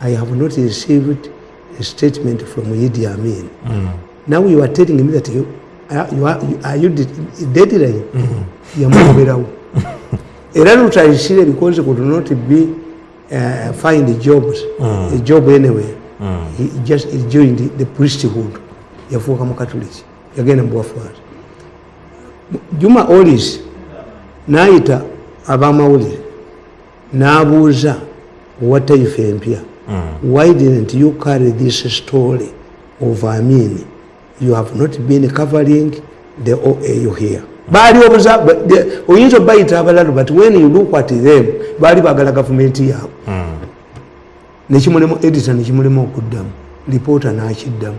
i have not received a statement from idi amin. Now you are telling me that you, are, you are, you, are you deadline? Yamugoberawo era lutayisire because could not be uh, find jobs a job anywhere. He just he joined the, the priesthood. Yafuuka mukatuliki yagenda mubwafaari juma olis nayita abamawulire n'abuuza owa taifa empya why didn't you carry this story of amin you have not been covering the oau here. Baali obuza oyinza obayita abalalu but when you look at them baali bagala gavumenti yaabwe nekimulemu edita nekimulemu okuddamu lipoota nakiddamu.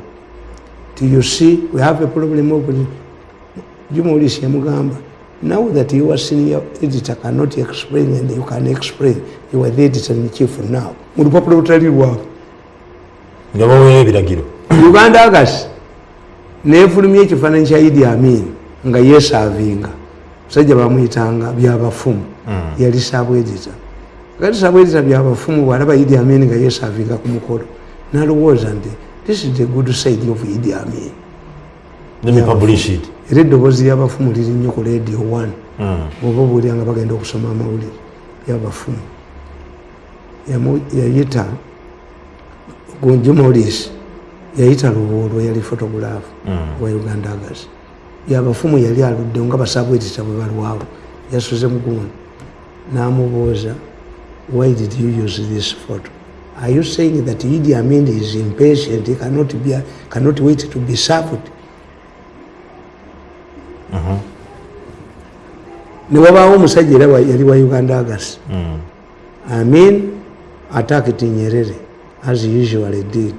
Ti you see we have a problem of jumolisi yamugamba now that you are senior editor cannot explain and you can explain you are the editor in chief now. Mu lupapula olutali lwabwe nga baweera ebiragiro uganda agasi nefulumya ekifaananyi kya idi amin nga yesavinga musajja bamwyitanga byabafumu. Yali sabwedita kati sabwedita byabafumu bwalaba idi amin nga yesavinga ku mukolo nalowooza nti this is the good side of idi amin let me publish it era eddoboozi lyabafumu liri nnyo ku radio one. Oba obuulira nga bagenda okusoma amawulire yabafumu. Yayita gonjumolis yayita lubuulwa yali photograph wa uganda agas. Yabafumu yali aluddewo nga basabwetita bwe balwawo. Yasuze mugundi namubuuza why did you use this photo? Are you saying that idi amin is impatient? He cannot, be, cannot wait to be served newabaawo omusajja era yali wa uganda agas amin attacked nyerere as usually did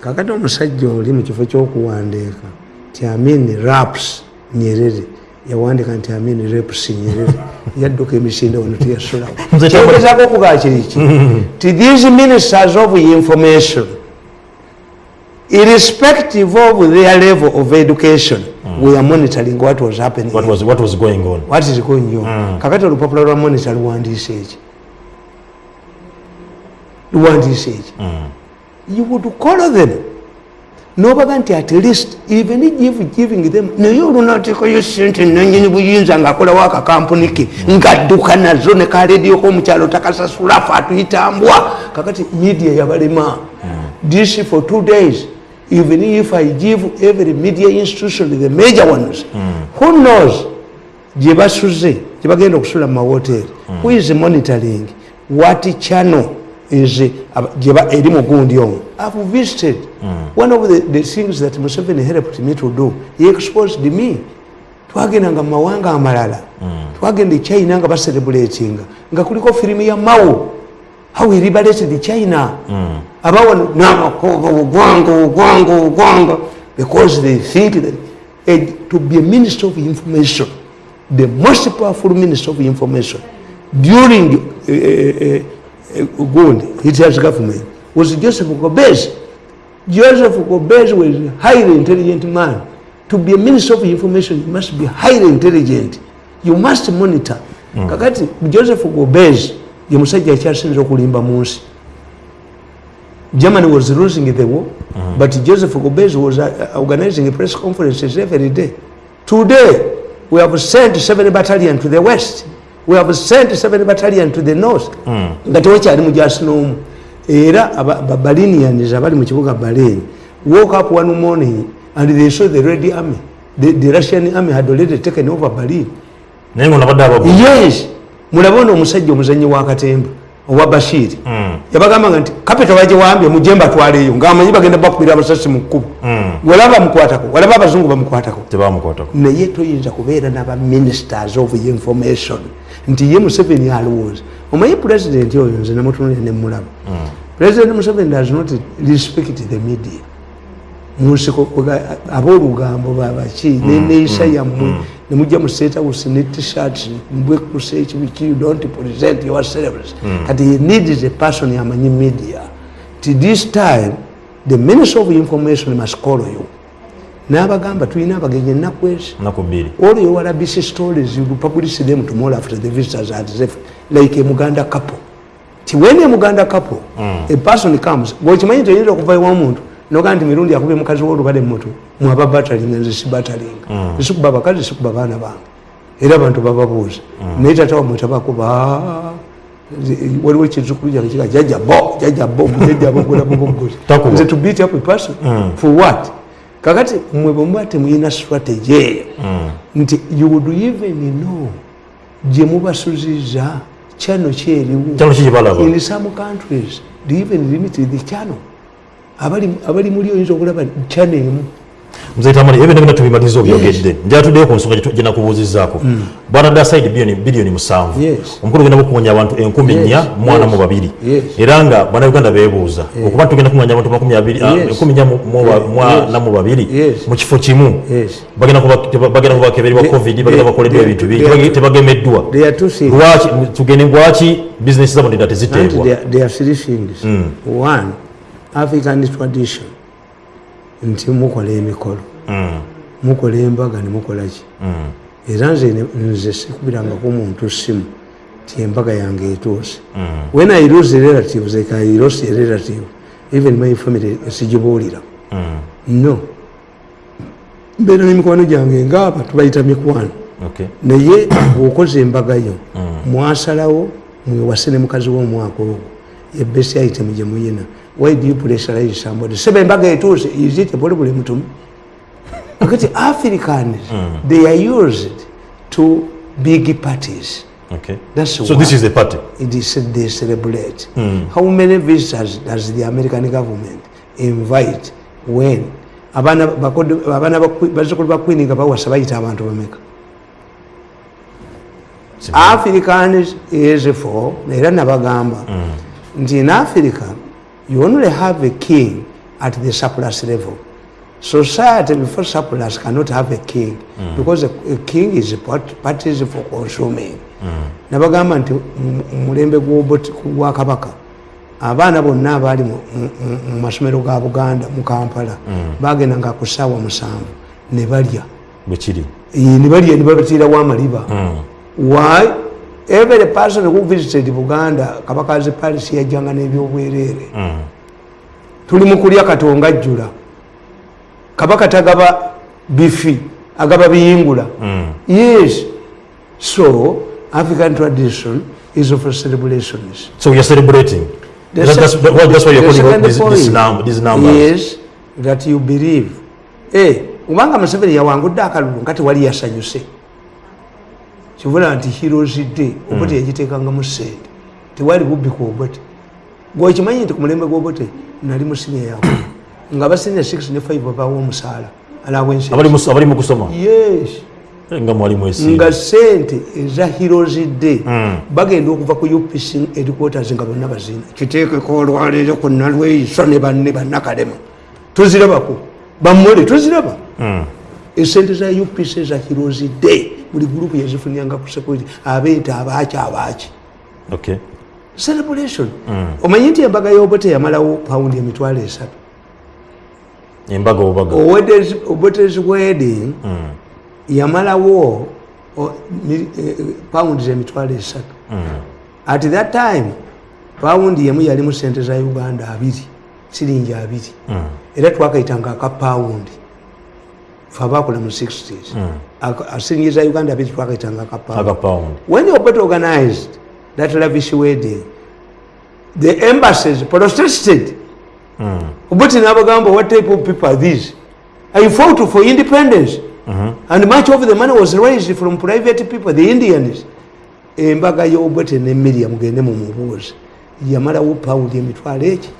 kakati omusajja oli mu kifo ky'okuwandiika ti amin raps nyerere. Yawandiika nti amin raps nyerere. Yadduka emisinde wano kyambo- kyogezaako okugaa kiriki ti these ministers of information irrespective of their level of education we are monitoring what was happening. What was, what was going on. What is going on? Kakati olupapula lwa monitor luwandiise eki luwandiise eki you would call them. Nobaga nti at least even give giving them naye olunateekayo sente nanyini buyinza ngaakolawo akakampuni ke ngadduka nazo ne kaledio komukyalo takasasula fe atuyitambwa. Kakati media yabalema. This for two days even if i give every media institution the major ones who knows? Gye basuze gye bagenda okusula mu mawoteri who is monitoring? What channel is aba- gye ba- eri mugundi omwo i've visited one of the, the things that museveni helped me to do. He exposed me. Twagendanga mu mawanga amalala. Twagenda e china nga bacerebulatinga nga kuliko firimu ya mao. How he liberated china abawano namakoba ogwanga ogwanga ogwanga because they think that eh, to be a minister of information the most powerful minister of information during uh, uh, uh, Gundi, Hitler's government, was Joseph Gobez. Joseph Gobez was a highly intelligent man. To be a minister of information, you must be highly intelligent. You must monitor. Kakati Joseph Gobez, ye musajja akyasinza okulimba mu nsi. Germany was losing the war, but Joseph Gobez was uh, organizing press conferences every day. Today, we have sent seven battalion to the west. We have sent seven battalion to the north. nga tewakyali mujasi n'omu era balinians abali mu kibuga balen woke up one morning and they saw the red army. The, the russian army had already taken over berlin. Yes. Mulabe ono omusajja omuzanyi wa katemba owa bashiri yabagambanga nti kapita bagiwambye mujje mbatwaleeyo ngaamanyi bagenda bakubira abasasi mu kkubo. Walaba bamukwatako walaba abazungu bamukwatako. Tebamukwatako. Naye toyinza kubeera n'abaministers of information. Nti ye museveni alowooza. Omanyi pulezidenti oyo nze namutunulira nemulaba president museveni does not respect the media. Munsiko aboolugambo babaki neneeyisa yammwe nemujja mu state house ne tshirt mbwekusa ekibiki you don't present yourselves kati he needs a person amanyi media. Ti this time the minister of information must call you. N'abagamba tulina abagenyi ennaku ezi. Your rubbish stories you publish them tomorrow after the visitors had left like a muganda couple. Ti when a muganda couple a person comes gwekimanyi toyinza okuva ewa muntu nogaa nti mirundi akubye mukazi wolubale mutu mwaba batalinga nze sibatalinga esikuba abakazi sikuba baana bange. Era abantu bababuuza naye tata wamwe tabakuba waliwo ekizukulu kyange kiga jaja bo jaja bo jaja bo gulabubogozi Takuba. nze to beat up a person. For what? Kakati mwe bwemuba temuyina strategy eyo. Nti you would even know gye mubasuziza kyano kyeriwo in some countries they even limit the channel abali abali muli oyinza okulaba channel emu. Mzeitamani ebyo nebina tubimaliza obyogedde njatuddeyo ku nsonga gye nakubuuzizaako bwanadde aside bilioni musanvu. Yes. omukulu genda kukuŋanya abantu enkumi nnya Yes. mwana mu Yes. babiri Yes. era nga bannayuganda beebuuza okuba tugenda kuŋanya abantu makumi abiri- ah, Yes. enkumi nnya mu- mu ba- Yes. mwana mu babiri Yes. mu kifo kimu. Yes. bagenda kuba- teba- bagenda kubakebererwa They- covid they- bagenda bakoleddwa they- ebintu they- bingi tebage- tebagemeddwa. there are two things. Lwaki tugende lwaki bizinesi zabo ndenda and teziteebwa african tradition. Nti mukola emikolo. Mukola embaga nemukola ki? Era nze nze sikubirangako muntu simu ti embaga yange etuuse. When i lose relatives like i lost a relative even my family sigibuulira. No. Mbeera n'emikwano gyange ngaaba tubayita mikwano. Naye bwokoze embaga yo mwasalawo mwewase ne mukazi w'omwaka ogwo. Ebesi item gye muyina why do you pressurize somebody seba embaga etuuse izite bolebule mutumu? Akati africans they are used to big parties. Okay. That's so this is the party? it is they celebrate. How many visitors does the american government invite when abaana bakodo- abaana ba Queen- bazzukulu ba queen nga bawasa bayita abantu bameka? Africans is for era nabagamba. Nti in africa you only have a king at the surplus level. Society before surplus cannot have a king because a, a king is part- parties for consuming. Nabagamba nti mu- mu mulembe gwa kabaka abaana bonna abaali mu- masomero ga buganda mu kampala bagendanga ku ssaawa musanvu ne balya. Bwekiri Eh, ne balya ne babatiirawo amaliba why every person who visited buganda kabaka ze paris yajjanga n'ebyobwereere tuli mu kulya katonga ajjula. Kabaka tagaba bifi agaba biyingula. Yes. So african tradition is of celebrations so are celebrating. The That- that's, sec- that- that's why you're calling second out these, these, point num, these numbers. is that you believe. Eh, kubanga museveni yawangudde akalulu nga tewali yasanyuse kivula nti heroes day obote yagiteekangamu sente. Tewali bubbi ku obote gwekimanyi nti ku mulembe gw'obote nali mu sinia yakwe nga basinia 6 ne 5 babawo omusaala mu- mu Eh, nga mwali mwesiima nga sente eza heroes day bagenda okuva ku upc headquarters nga bonna bazina kiteekeko olwaleero ku nalweiso ne banne bannakalema. Tuzirabako. Bammole tuziraba. Esente za upc eza day buli gurupu yazifunyanga ku security abeeta abaaki abaaki. Okay. celebration. Omanyi nti embaga y'obote yamalawo pawundi emitwalo esatu? Embaga obaga obotes wedding yamalawo o- mi- eh, pawundi emitwalo esatu. At that time pawundi yemu yalimu sente za uganda abiri siringi abiri. Era twakayitanga aka pawundi fe abakola mu 60s Aka- siringi za uganda abiri twakayitanga aka pawundi aga pound when the Obote organized that lavish wedding, the embassies protested. Obote n'abagamba, what type of people are these? I fought for independence. And much of the money was raised from private people, the Indians. embaga y'obote ne miriam gende mu mubuuzi yamalawo pawundi emitwalo eki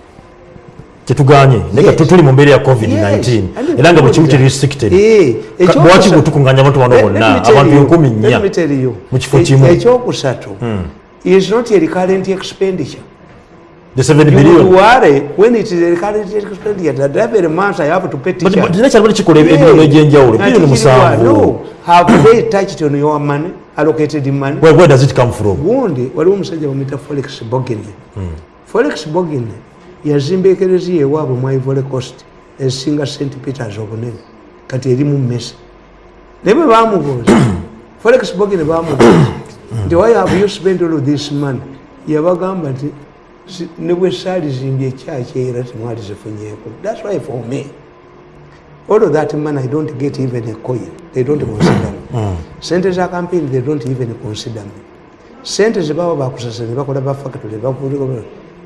kyetuganye naye tutuli tuli mu mbeera ya covid-19 Elanga era nga buli kimu that- kiri restricted. Eh, Ka- ekyokusatu- lwaki bwe abantu bano nya bonna abantu enkumi nnya. You, mu kifo kimu. ekyokusatu is not a recurrent expenditure. The 7 You billion. would worry when it is a recurrent expenditure. That every month I have to pay But- teacher. but naye kyalimu kikola Ebi egyenjawulo jenja ule. Bili one, musanvu. no. Have they touched on your money, allocated money? where, where does it come from? Gundi waliwo omusajja wa metaphorics bogini Forex bogine yazimba ekereziya ewaabwe mu ivory coast esinga st peters obunene kati eri mu mesa naye bwe bamubuuza folex bogine bamubuuza nti why have you spent all this money? Yabagamba nti ne bwe saalizimbye ekyaki era temwali zifunyeeko. Thats why for me all of that man i don't get even a coin. They don't consider me. Sente za campaign they don't even consider me. Sente zebaba bakusasa ne bakola bafactory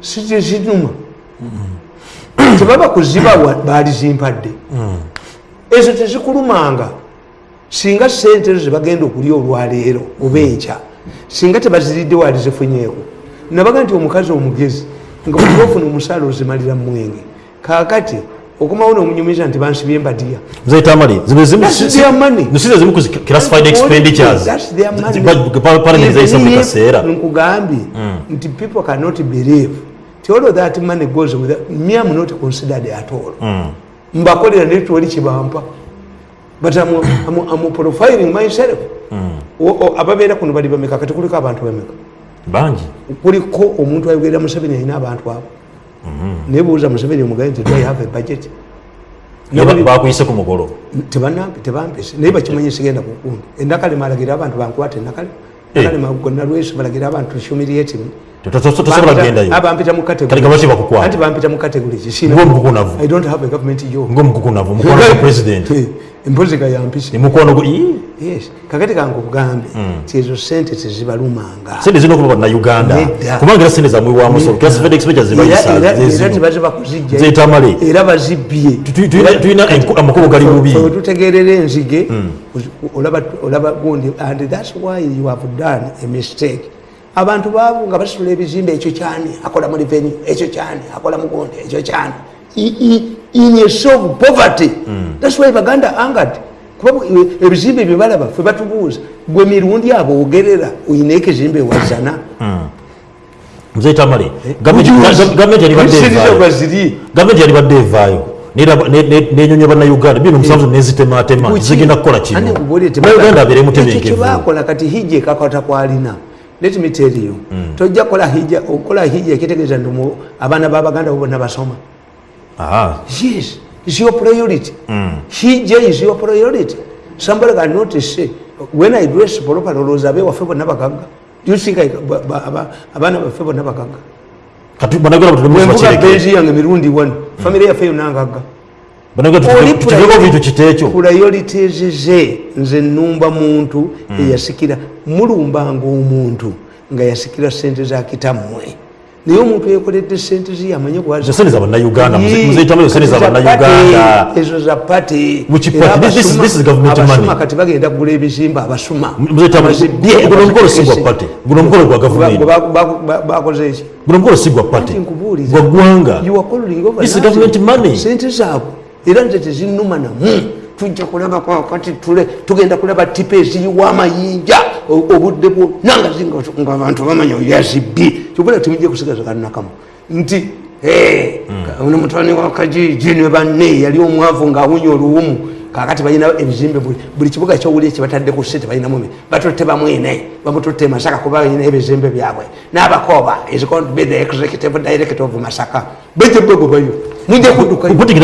sizinuma tebaba kuzibawa balizimpadde ezo tezikulumanga. Singa sente ezo zebagenda okulya olwaleero oba enkya singa tebaziridde wali zifunyeeko nabaga nti omukazi omugezi nga bwe ofuna omusaala ozimalira mwenge kakati okumawo nomunyumiza nti bansibye if nkugambye nti people cannot believe all of that money goes with me am not considered at all mbakolera netwoli kibampa but I'm, I'm, I'm profiling myself. O- ababeera kuno bali bameka? Kati kuliko abantu bameka? Bangi. Kuliko omuntu ayogerera museveni alina abantu abo. Naye buuza museveni omugaye nti do have a budget? Bakuyise ku mukolo tebampese. Naye bakimanyi sigenda kukundi endakalema alagira abantu bankwata enakale Eh. gonna lwesi balagira abantu humiliating tosobola kugendayo abampita mu Kale nga baki bakukwata? anti bampita mu category ki ng'omukukunavu i don't have a government job. Ng'omukukunavu mukwano gwa president. empozi ga yampisi emukwano gwe ii, yes. Kakati kange okugambe ti ezo sente tezibalumanga sente zirina okuba na uganda. Kubanga era sente zamwiwa musolo classified expenditures zibayisa Era- era- era zezino tebaziba kuzijja zetamale era bazibbye Tu- tu- tulina- amakubo gali bubi Fe wetutegerera enzige olaba- olaba gundi. And thats why you have done a mistake abantu babu nga basitula ebizimbe ekyo kyani? Akola mu revenue ekyo kyani? Akola mu gundi ekyo kyani? In a show of poverty. Thats why baganda angered. Kuba ebizimbe bye balaba fe batubuuza gwe mirundi abo ogerera oyina ekizimbe wazana. Mzee tamale gavumenti yalibadde evaayo. nenyonya bannayuganda bino musanvu nezitematema zigenda kukola kino uganda abeere ekyo kati hijja ekakata kwalina let me tell you tojja kukola hijja okukola hijja ekitegeeza nti mu- abaana babaganda bo bonna basoma. Ah, yes is your priority. Hijja is your priority. Somebody cannot say when i dress proper olowooza abewaffe bonna bagagga Do you think I- ba- ba- aba- abaana baffe bonna bagagga kati bannayuganda batudde mu bwenvuga bakireke beezi yange mirundi wano famire yaffe yonna ngagga priorities ze nze nnumba muntu eyasikira mulumbanga omuntu nga yasikira sente za kitammwe naye omuntu yekoledde sente ze yamanye Ezo za bannayuganda muzeetamu sente za bannayuganda ezo za pati Mu kipati. This- this- this is government abasuma money. kati bagenda kugula ebizimba abasuma muzeetamu Abazibye, guno omukolo si gwa abazikese. pate guno omukolo gwa Ba- gavumenti ba- ba- ba- bakoze eki money. sente zaabwe era nze tezinuma namu tujja kulaba kakati tule tugenda kulaba tipa eziyiwa amayinja obudde bwonna nga abantu bamanya yazibbi. Kyobula timujja kusigaza kanakamu nti "Eh, ono mutwani wa kajiji ne banne yali omwavu ngaawunya oluwumu kakati balina ebizimbe buli- kibuga kyowuli kyebatadde ku sente balinamu batutte bamwine bamututte masaka kuba balina ebizimbe byabwe. N'abakoba is going to be the executive director of masaka? Bejja begobayo mujja kuddukayo. Mujja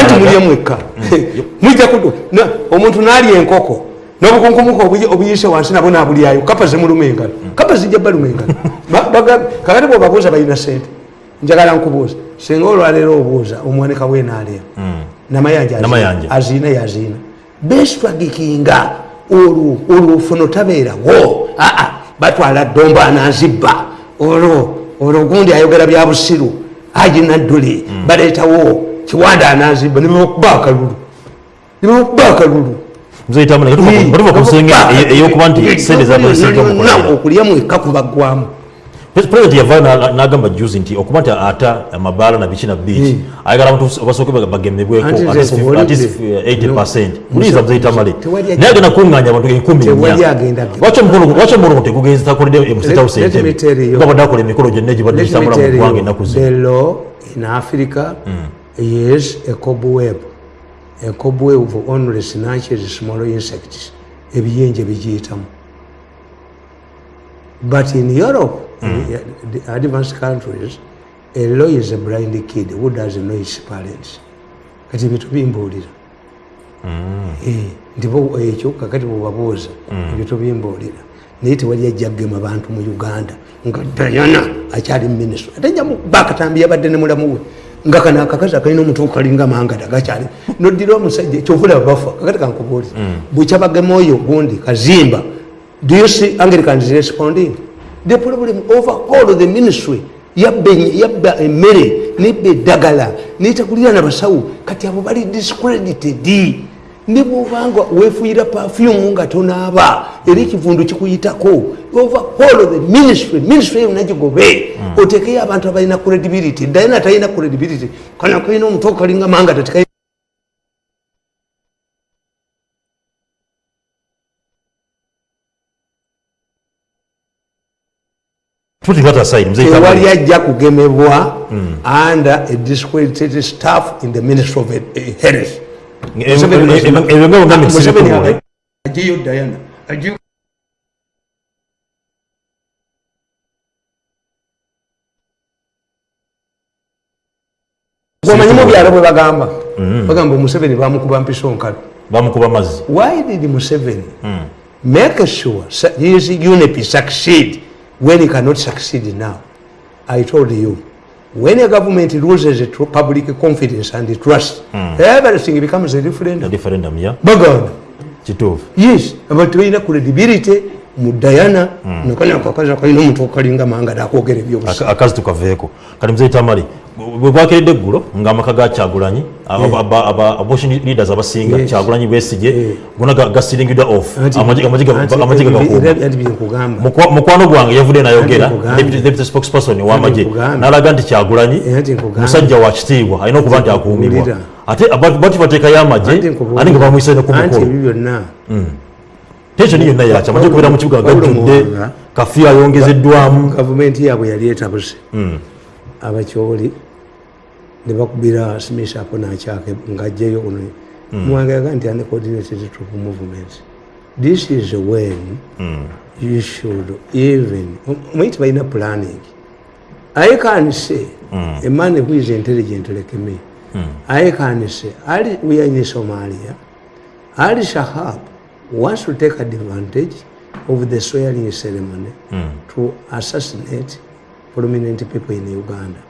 anti mulye mwekka. Mujja kuddu na- omuntu n'alya enkoko n'obukunkumuka obuyi- obuyise wansi nabwo nabulyayo kapa zemuluma engalo. Kapa zijja baluma engalo. Kakati bwebabuuza balina sente njagala nkubuuza singa olwaleero obuuza omwanika wenaalya namayanja Namayanja. aziina yaziina beswagikinga olwo olwo funo tabeerawo aa batwala domba anazibba olwo olwo gundi ayogera bya busiru agina dduli baleetawo kiwanda anazibba nibakuba akalulu nibakuba akalulu ey'okuba nti sente okulya mwekka kubaggwamu president yavaayo na- n'agamba juzi nti okuba nti ata amabaala na biki na biki ayagala abantu abasooke bagemebweko Anti nze at least nkubuulidde. 80 percent No. muliiza muzeetamale Tewali naye agenda kuŋŋaanya abantu enkumi lwaki omukolo tegugenzi takoledde mustate house Let- let me tell entebe you. nga badde akola emikolo gyonna egibadde gitambula mu ggwanga ennaku zino in Africa is a cobweb. A cobweb only snatches small insects. Ebiyenje bigiyitamu. But in Europe, the the advanced countries, a law is a blind kid who doesn't know his parents. Kati ebyo tubimbuulira. Eh, nti bo ekyo kakati bwebabuuza ebyo tubimbuulira naye tewali ajja kgema bantu mu uganda nga dayana akyali muminisita ate jamukuba akatambi yabadde ne mulamu we nga kano akakazi akalina omutu kalinga mangada gakyali. Noddira omusajja kyovulaba bafa kakati kankubuuli bwekyabagema oyo gundi kazimba do you see anglicans responding the problem over all the ministry. Yabba emmere nebba eddagala netakulira nabasawo kati abo bali discredited. Ne bwobanga wefuuyira pafyumu nga tonaaba era ekivundu kikuyitako over all of the ministry. Ministry yonna gigobe otekeyo abantu abalina credibility. Dayana talina credibility. Kana kalina omutu okalinga manga tatika aside mzee tewali ajja kugemebwa under a discredited staff in the ministry of health. Em- em- em- ebyo nga bonna Museveni misibikumule aga- ajeyo dayana ajeyo omanyi mu byalo bwe bagamba bagamba omuseveni bamukuba mpiso nkalo bamukuba mazzi why did museveni make sure his unip succeed when he cannot succeed now i told you when a government loses tr- public confidence and trust everything becomes a referendum. Referendum ya baganda kituufu yes abantu balina credibility mu dayana nakanya kakazi akalina omuntu okalinga manga nakwogera ebyobusa Aka- akazi tukaveeko kati mzee tamale bwe bwakeredde eggulo ng'amaka ga kyagulanyi aba- abortion leaders abasinga kyagulanyi besige Eh. gona ga- gasiringidwa off. Mukwa- mukwano gwange yavudde nayogera deputy spokesperson w'amagye n'alaga nti kyagulanyi nkugambye. musajja wa kitiibwa alina okuba nti akuumibwa. ate bati bateekayo amagye ate nga bamuyisa ne ku anti mukolo ebyo byonna. Tensioni yonna yakya amagye okubeera mu kibuga gajjudde kafiyu ayongezeddwamu gavumenti yaabwe yali etabuse. Abakyoli ne bakubira simisaako nakyake ngajjayo ono muwanga yaga nti uncoordinated troop movement this is when you should even omanyi tibalina planning. I can say a man who is intelligent like me i can say ali we are in somalia ali shahab wants to take advantage of the swearing ceremony to assassinate prominent people in uganda.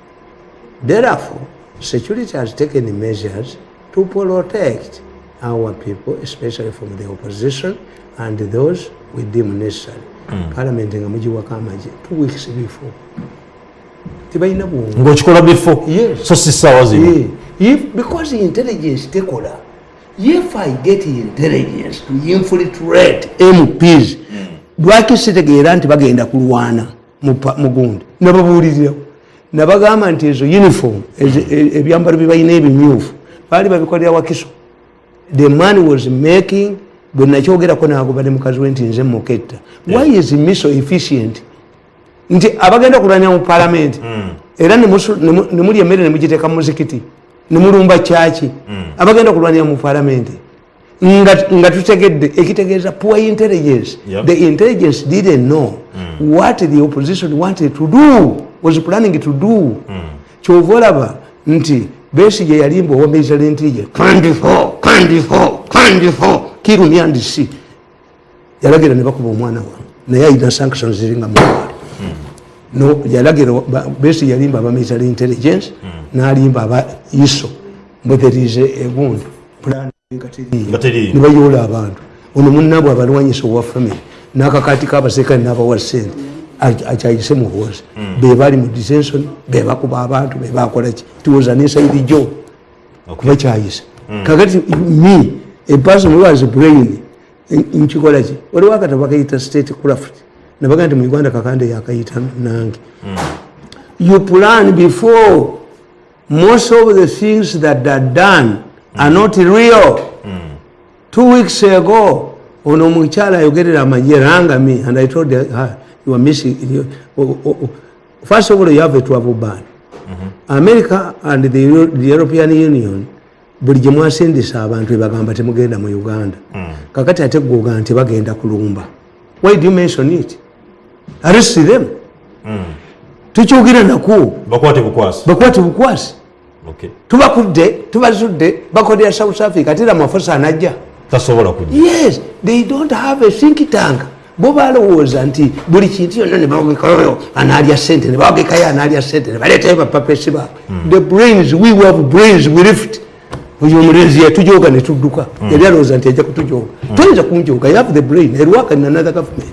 Therefore, security has taken measures to protect our people, especially from the opposition and those we deem necessary. Parliament nga mugiwako amagye two weeks before. Tibalina bwongo. ng'okikola bifo Yes. so si ssaawa zino Yeah. If, because intelligence tekola, if I get intelligence to infiltrate MPs, lwaki sitegeera nti bagenda kulwana mu gundi nababuulirirawo nabagamba nti ezo uniform e- ebyambalo bye balina ebimyufu baali babikolera wakiso. The man was making bwe nakyogerako nagoba ne mukazi we nti nze muketta. Why is he so efficient? Nti abagenda kulwanira mu palamenti era nemusu- nemu- nemulya emmere nemugiteeka mu muzikiti nemulumba kyaki abagenda kulwanira mu palamenti nga tutegedde ekitegeeza poor intelligence. The intelligence didn't know what the opposition wanted to do was planning to do. Kyova olaba nti besige yalimba owa kandifo kandifo kandifo kirumyandisi yalagira ne bakuba omwana wa naye ayina sanctions ziringa mutwalo no yalagira besi yalimba aba military intelligence nalimba aba iso mbwe there is a- egundu plan Nga teriiyo. nebayoola abantu. Ono munabwe abalwanyisa owa family nakakati kabasekani nabawa sente akyayise muhoozi bebali mu detention bebakuba abantu bebakolaki tiwoza ninside job. Kubakyayisa kakati me a person who has brain n- nkikola ki waliwo akatabo bakayita state craft nabaga nti mu uganda kakande yakayita nange. You plan before most of the things that are done are not real. Two weeks ago ono omukyala ayogerera amagye rangami and i told her you are missing you, oh, oh, oh. first of all you have a travel ban. America and the, Euro- the european union buli gye mwasindisa abantu ebagamba temugenda mu uganda. Kakati ate gwoga nti bagenda kulumba. Why do you mention it? Arrest them. Tukyogera naku bakwate bukwasi. Bakwate bukwasi. Okay. tubakudde tubazudde bakolera south africa ate amafusa anajja. Tasobola kujja. Yes they don't have a think tank bo balowooza nti buli kintu yonna ne bawagekayo analya sente ne bawagekayo analya sente ne baleetayo bapapesi baabwe the brains we have brains we lift. Oyo omulenzi yatujoga ne tudduka. Yali alowooza nti ajja kutujoga toyinza kunjoga you have the brain. Erwaka in another government.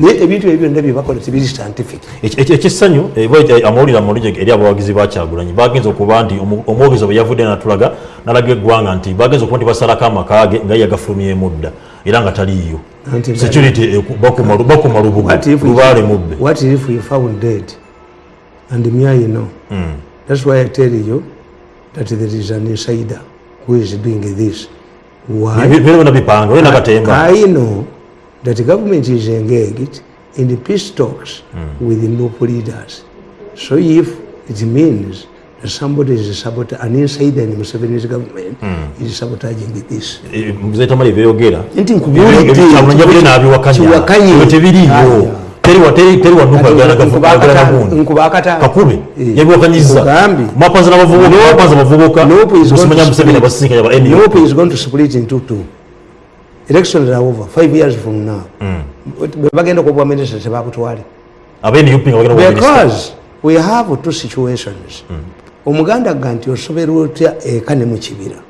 Naye ebintu ebyo byonna byebakola tebiri scientific. Eki- eki- ekyesanyu eh, amawulire amulungi eri abawagizi bakyagulanyi bagenza okuba nti omwogezi bwe yavudde natulaga nalaga eggwanga nti bagenza okuba nti basalako amakaage nga ye yagafulumyemu dda era nga taliiyo security eku- bakuma lu- bakuma lubugo What if we- mubbe What if we found dead? And me, I know. mm. That's why I tell you that there is an insider who is doing this. Why? I know that the government is engaged in the peace talks mm. with the local leaders. So if it means somebody is sabotaging, an insider in Museveni's government Hmm. is sabotaging this. muzetamali byeyogera Nti nkubuulidde, kyamunya bire nabiwakanya kiwakanye. ebyo tebiriiyo Aya. teri wa- teri- teri wanukaagala nagundi nkubakata kakube yabiwakanyiza Nkugambye. mwapanza nabavubuka mwapanza bavubuka Nope is going musimanya to museveni split. abasinkanya ba Nope NUP is going to split into two. Elections are over five years from now. Bwe bagenda okuwa minisita tebakutwale. aba NUP nga bagenda kuba minisita. Because we have two situations. Omuganda ga nti osoberwa otya eka ne mu kibira.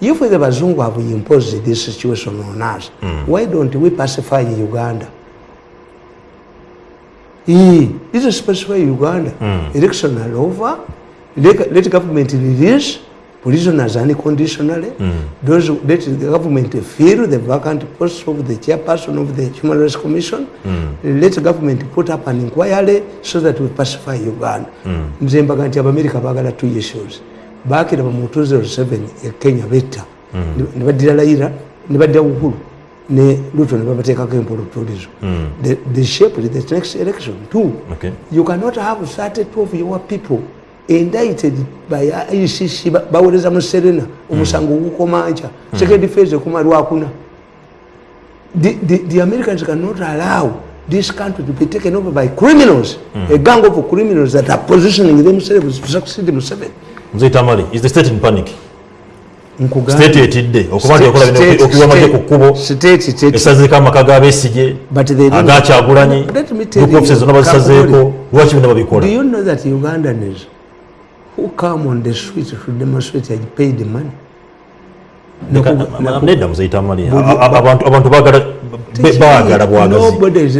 If the bazungu have imposed this situation on us, why don't we pacify Uganda? This is specify Uganda. Election are over. Let, let government release prisoners unconditionally. Those let the government fill the vacant posts of the chairperson of the Human Rights Commission. Let the government put up an inquiry so that we pacify Uganda. Nze mbaga nti abamerika baagala two issues. Baakira mu 2007 e Kenya betta. Ne baddira Raila ne badda Uhuru ne Ruto ne babateekako empolotulizo. The, the shape of the next election too. Okay. You cannot have 32 of your people indicted by ICC ba- bawereza mu Serena omusango gukomanja second phase ekoma lwakuna the, the, the Americans cannot allow this country to be taken over by criminals. A gang of criminals that are positioning themselves to succeed Museveni muzetamali is the state in panic? State etidde okuba nti yakola bino okuwamagye ku kkubo esazeeko amaka g'abeesige agakyagulanyi group offices you, zonna bazisazeeko lwaki bino babikola you know that Ugandans who come on the street to demonstrate had paid the money? Nedda muzetamali Buli- abantu baagala bwagazi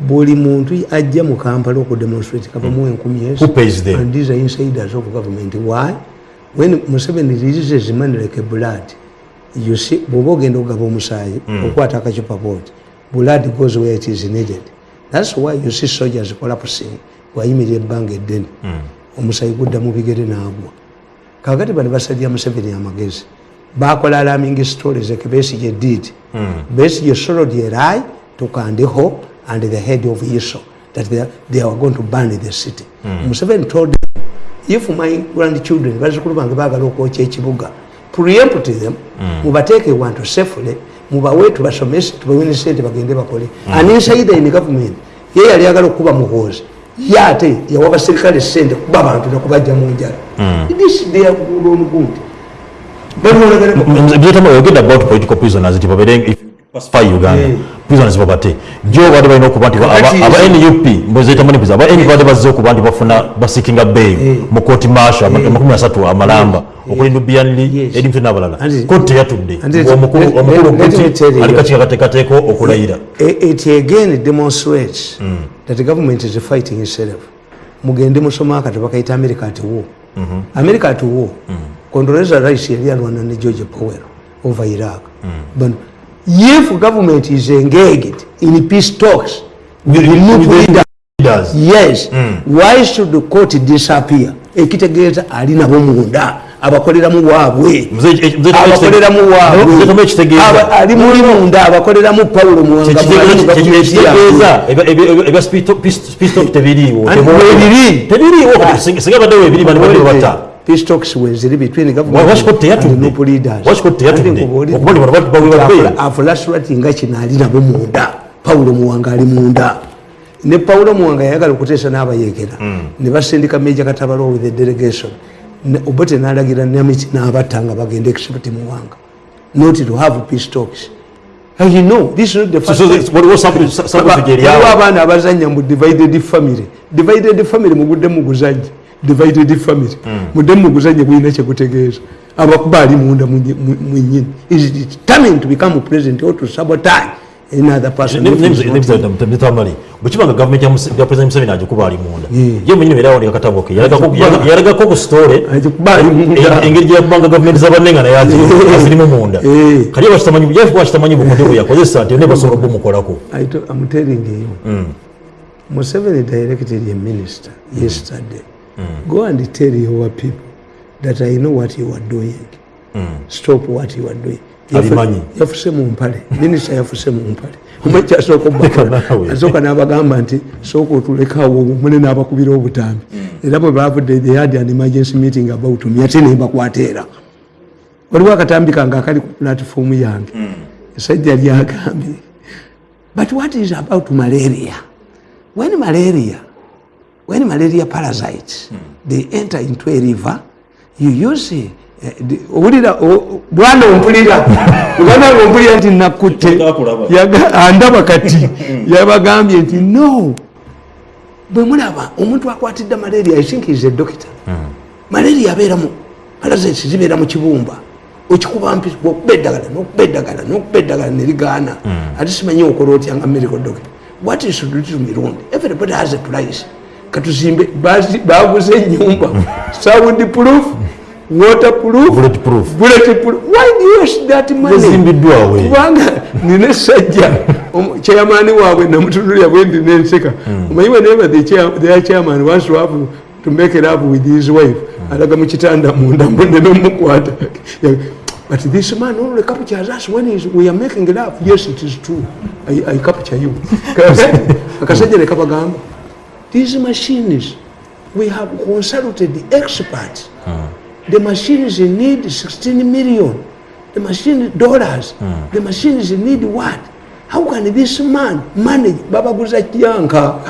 buli muntu ajja mu kampala okudemonstrate kabamu enkumi yes Who pays them? and these are insiders of government. Why? When museveni releases money like a blood you see bwoba ogenda okugaba omusaayi okwata akacupa booti blood goes where it is needed. Thats why you see soldiers collapsing wayimirira ebbanga eddene. Omusaayi gudda mu bigere n'agwa kakati bano basalira museveni amagezi. Bakola alarming stories like besige did. Besige sorrowed a lie to kandiho and the head of iso that they, they are going to burn the city. Museveni told them if my grandchildren bazukulu bange bagala okwokya ekibuga preempt them mubateeke wantu safely mubawe tubasomese tubawene sente bagende bakole. An insider in government ye yali agala okuba muhoozi ye ate yawa baserikale sente kuba abantu nakubajja mu njala. Good muzetamali oyogedde about political prisoners you pacify uganda Yeah. prisoners babate jo baade balina okuba nti ba- aba Kakati- aba nup mbezetamani aba nup baade bazze okuba nti bafuna basikinga bail Yeah. mu kooti maasho amakumi asatu amalamba okuli nubianli Yes. edintu n'abalala And- kooti teyatudde. And it- omukulu let- omukulu let- let me tell kuti you- ali kaki akateekateeko okulayira it again demonstrates that the government is fighting itself. Mugende musoma akati bakaita america at war. America at war. Condoleezza rice yali alwana ne george powell over iraq. But if government is engaged in peace talks with the new leader Leaders. yes. Why should the court disappear? Ekitegeeza ali nabo munda abakoleramu waabwe. Mzee- abakoleramu waabwe. Ali muli munda abakoleramu pawulo muwanga Ekitegeeza- ekitegeeza ebya- ebya- ebya speed- peace- peace talk tebiriiwo Ani Tebiriiwo. weebiri. tebiriiwo singa singa baddewo ebiri bani peace talks weziri between Wa- government and noble leaders. Bawe ba bail. afulasurati nga kino ali nabo munda pawulo muwanga ali munda ne pawulo muwanga yayagala okuteesa n'abayekera ne basindika meja katabalo with the delegation Ne- obote n'alagira namiti n'abatta nga bagenda except muwanga not to have peace talks I know, this is not the So- first so time. this- waliwo sample- sa- sample Aba- figure waliwo yawo. abaana abazanya mu divided family divided family mugudde muguzanye divided family mudde muguzanye gwina kyekutegeeza abakuba ali munda mwenyini is determined to become president or to sabotage another person in. tamali bwekibanga gavumenti ya president museveni agikuba ali munda ye mwenyini era awandika katabo ke Yalagako- yalaga- yalagako ku story agikuba ali munda engeri gyeyakubanga gavumenti zabannenga naye azi- azirimu munda Eh. kali bakitamanyi yakuba kitamanyi bukodde bwe yakozesa nti nebasobola okumukolako I to- I'm telling you, Museveni directed a minister yesterday. Go and tell your people that I know what you are doing. Stop what you are doing. Yafuse mu mpale. Minisita yafuse mu mpale. Omanyi kyasooka Nawe. obakola asooka n'abagamba nti sooka otulekawo mune n'abakubira obutambi. Era bwe bavudde they had an emergency meeting about me. Ate nebakwata era. Waliwo akatambi kange akali ku platifomu yange. Esajja lyagambye but what is about malaria? When malaria when malaria parasites they enter into a river you use eh, owulira o- bwana ompulira. Bwana ompulira nti nakutte. Andaba kati. Yabagambye nti no. Bwe mulaba omuntu akwatidde malaria i think is a doctor. Malaria abeeramu parasites zibeera mu kibumba. Okikuba mpi okuba eddagala nokuba eddagala nokuba eddagala nerigaana ate simanyi okola otya nga medical doctor. What is to do to mirundi? Everybody has a price katuzimbe baguze enyumba sound proof water proof Bulletproof. bulletproof why do you use that money? Yazimbiddwawe. kubanga nina esajja omu- chairman waabwe namutunulira bwe ndi nenseka. Omanyi whenever the chair- their chairman wants to have to make it up with his wife. Alaga mu kitanda munda mbone nomukwata. But this man only captures us when he's, we are making love yes it is true. I, I capture you. Akasajja nekabagamba these machines we have consulted the experts. The machines need 16 million. The machine dollars. The machines need what? How can this man manage? Babaguza kyanka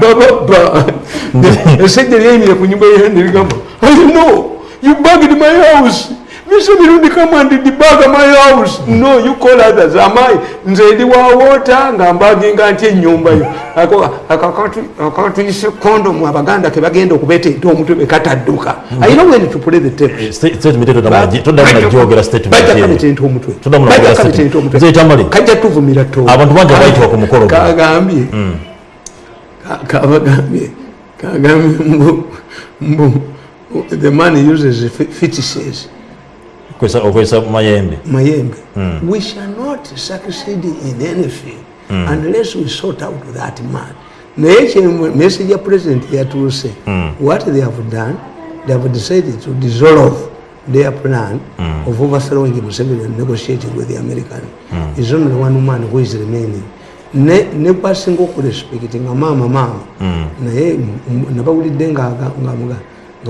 bababa esajja lyayimire ku nyumba yendirigamba i know. You bugged my house Mr. Mirundi come and debug my house. No, you call others. Am I? Nze ndi wa water nga mbaginga ntya ennyumba yo. Ako- akakatu- akatuyise condom abaganda ke bagenda okubeteeta omutwe bekatadduka. I know when to play the tape. statement eyo toddamu- toddamu najogera statement bajja eyo. kabetenta omutwe Toddamu Bajja najogera kabetenta statement. omutwe. Nze Tamale. kajja tuvumira to Abantu bangi abayitibwa ku mukolo guno. kagambye Ka- kabagambye kagambye mbu mbu the man uses fe- fetishes Okozesa mayembe. Mayembe. We shall not succeed in anything unless we sort out that man. Naye message ya president yatuuse what they have done they have decided to dissolve their plan of overthrowing Museveni and negotiating with the American. Is only one man who is remaining. Ne ne kwasinga okurespecti nga maama maama naye m- m- nabawulidde nga aga-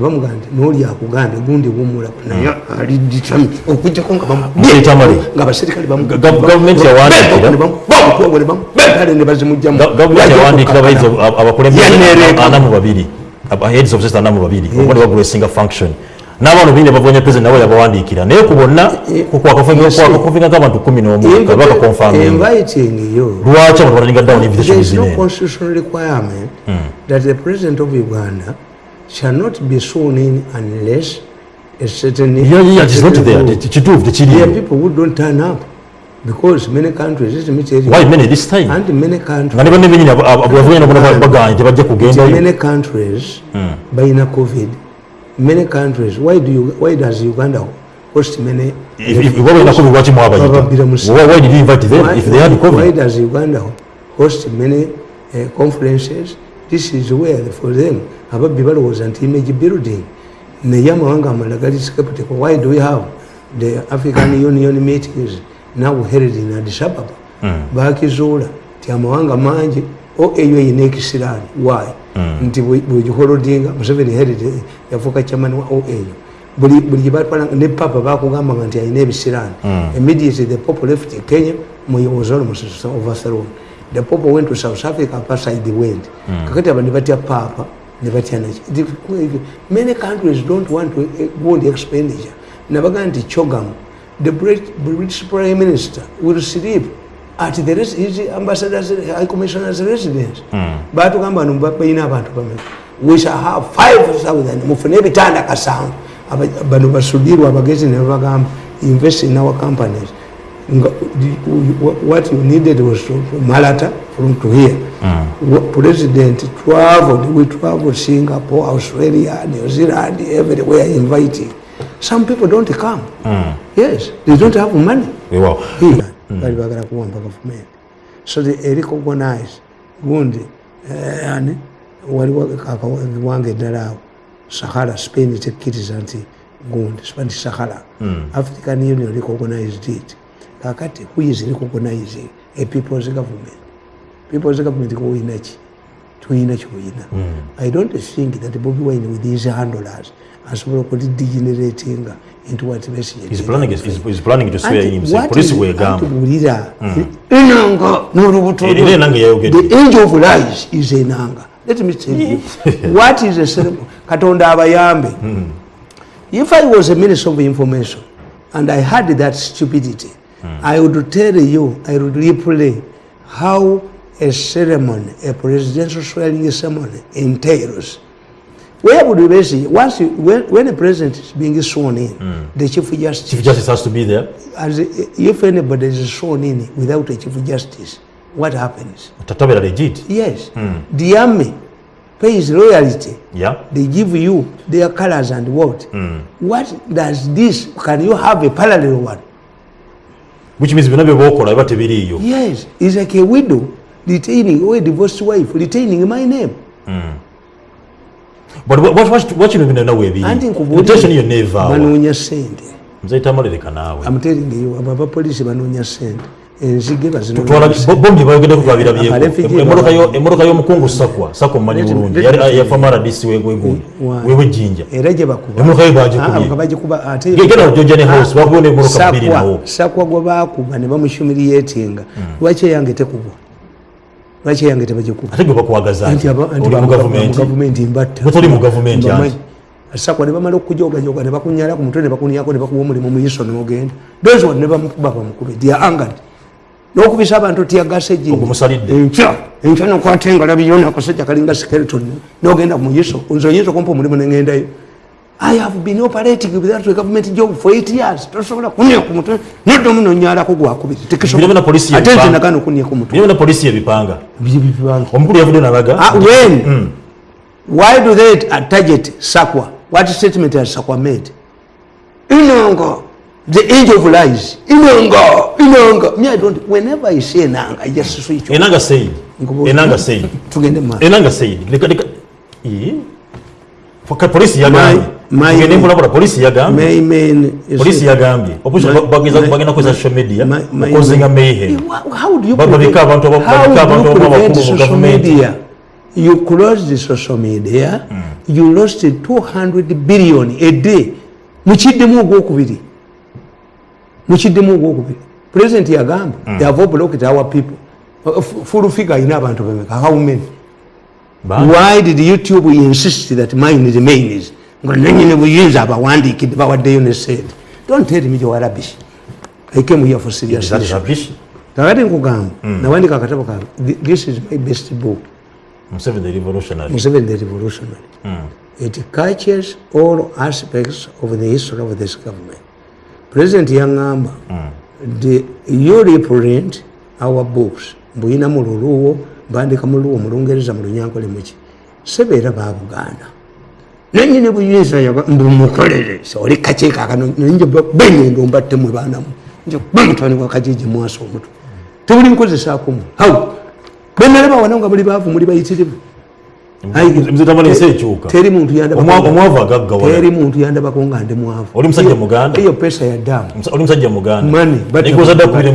nga muga- nga bamuga nti n'oli akugambye gundi wumula naye ali determined. Okujjako nga bamu- Mzee Tamale. nga abaserikale bamu- Ga- ga- gavumenti yawandiikira- ne bamu- bamutwawule bamu- bentale ne bazimugjamu. Ga- gavumenti yawandiikira abayizi ab- abakulembeze Yaneereka. ana mu babiri. Aba- heads of state ana mu babiri okuba ne bagula esinga function. N'abantu bingi bavuganya president nabo yabawandiikira. Naye ku bonna kwakakofinga nk'abantu kumi n'omu kabaka konfaminga inviting you lwaki abantu batalinga down there invitation is no zinene constitutional requirement that the president of uganda shall not be sworn in unless a certain Yeah, yeah, it is not there. rule. kituufu there. Are people who don't turn up because many countries tell you why many this time? And many countries. Nga ne banne benyini abavuganya nabona baganye tebajja Nti many countries balina covid. Many countries why do you why does uganda host many balinako lwaki mwabayita Bababbira mu Why- why did you invite them? Why- if they had why does uganda host many uh, conferences this is where for them ababbi balowooza nti image building. Naye amawanga amalala gali skeptical why do we have the african union meetings now held in addis ababa? Bakizuula nti amawanga mangi oau eyina ekisiraani why? Nti bwegiholodinga museveni held yafuuka chairman wa oau buli gyebatwala ne papa bakugambanga nti alina ebisiraani immediately the pope left kenya was almost overthrown the pope went to south africa apartheid went kakati aba ne batya papa ne batya naki The- many countries don't want to eh, go on the expenditure. Nabaga nti chogam the Brit- british prime minister will sleep at the res- his ambassadors high commissioners residence. Batugamba no balina abantu bameka we shall have 5000 mufune ebitanda kasanvu bano basudirwa abagezi ne babagamba invest in our companies. the- what you needed was to to malata from to here Wa- president traveled we traveled singapore australia new zealand everywhere inviting some people don't come. Yes they don't have money. Weewaawo here bali bagala kuwamba gavumenti so they recognize gundi eh, ani waliwo akawange eddala awo sahara spain tekkiriza nti gundi nti sahara. African union recognized it kakati who is recognizing a people's government people's government koyinaki tuyina kyoyina i don't think that bobi wine with his handlers asobola okulidegeneratinga into what buulira enanga n'olubuto Era enanga yayogedde. the angel of lies is enanga let me tell you what is a ceremony katonda abayambe. If i was a minister of information and i had that stupidity i would tell you i would replay how a ceremony a presidential swearing ceremony entails where would you basically once you, when, when a president is being sworn in the chief justice chief justice has to be there as if anybody is sworn in without a chief justice, what happens? tatabera legit Yes, the army pays loyalty. yeah They give you their colors and what? What does this? Can you have a parallel one? Which means byonna byebaokola biba tebiriiyo Yes, it's like a widow retaining or a divorced wife retaining my name. but wa- wa- wa- wakino bino nawe Anti ebiri invitation yonna evaawa banoonya sente. nzaita amalireka naawe I'm telling you, abo abapoliisi banoonya sente. Enzige Twala- bazinoonya bo- bombi bayogedeko Aba twabirabyeko refugee Emmotoka yo- baba- emmotoka y'omukungu sakwa sakwa mumanyi bulungi. yafa maradisi Why? wewejjinja era gye bakuba. Emmotoka ye Ah, bagikubye nga bagikuba ate genda ojja ne house bakuba n'emmotoka bbiri nawo. Sakwa gwe bakuba ne bamushumiriyetinga lwaki eyange tekubwa? Lwaki eyange tebagikuba? Ate gwe bakwagaza Anti aba- anti oli mu gavumenti sakwa ne bamala okujogajoga ne bakunyala ku mutwe ne bakunyako ne bakuwa omulimu mu iso nogenda those one ne bamukuba bamukube dia angad n'okubisa abantu tyagase Ogumusalidde. enkya enkya nokwata engala biyona akasajja kalinga skeleton nogenda mu Unzo nze oyinza okumpa omulimu nengendayo I have been operating without a government job for eight years. Tosobola kunya ku mutwe. Noddomu nonyalako gwakubiri Birebe na polisi ate yebipanga. nze nagana okunya ku Ah, when? Why do they target sakwa? What statement has sakwa made? Inanga the age of lies. Inanga inanga me i don't whenever i say nanga i just switch off. enanga said Nkubuuza. enanga said tugende mu maaso. enanga said leka leka Ii. Faka polisi yagambye My- my- tugende mbulabula polisi yagambye May men is- polisi yagambye opposition My- bageza my- bagenda kukozesa social media. My- my- okuzinga my- mayhem Wha- how do you Ba- babika prevent- abantu aba- how babika do abantu you aba- prevent abakulu mu social government? media? You close the social media you lost 200 billion a day. Mukiddemu ogwokubiri mukiddemu ogwokubiri president yagamba they have blocked our people. Uh, f- full figure ayina abantu bemeka how many? Why did youtube insist that mine remains nga nanyini buyinza abawandiikidde bawaddeyo ne sente don't tell me you're rubbish. I came here for serious kakati nkugamba nawandika akatabo kange Th- this is my best book. Museveni the revolutionary. Museveni the revolutionary. It catches all aspects of the history of this government president yaŋŋamba the you reprint our books. Mbuyina mu luluwo bandika mu luwo mu lungereza mu lunyankole muki sebeera ba buganda. Nanyini buyinza mbumukolere oli kakyekakano nje benyendo mbattemwe baanamu nje bamutwani wa kajiji mwasa omutwe tebuli nkozesakumu haw benalaba wana nga muli baavu muli bayitirivu teri muntu teri muntu yandabako nga ndi mwavu. Oli musajja Muganda? eyo pesa ya damu oli musajja muganda? Mani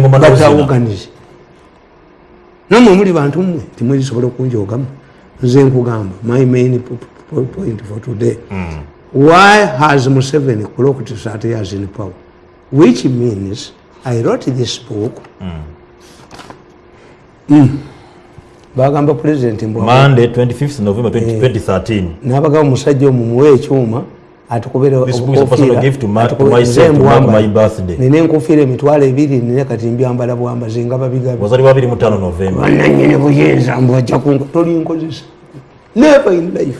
batawoganize namwe muli bantu mmwe timwezisobola okunjogamu. Nze nkugamba my main point for today. Why has museveni clocked 30 years in power? Which means i wrote this book Mm. Bagamba president mbwa monday 25th november 20- 2013 nabagamba omusajja omu muwe ekyuma atukubira This book is a personal gift to ma- to myself to mark my birthday. nina enkofiira emitwalo ebiri nina kati mbyambala bwambazi nga babigabi. Wazaliwa 25 novemba bananyini buyinza mbwajja kunga tolinkozesa never in life.